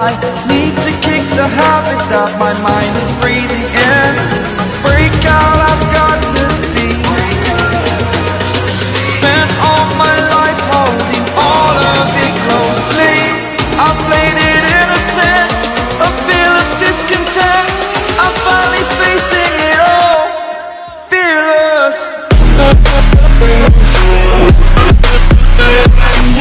I need to kick the habit that my mind is breathing in.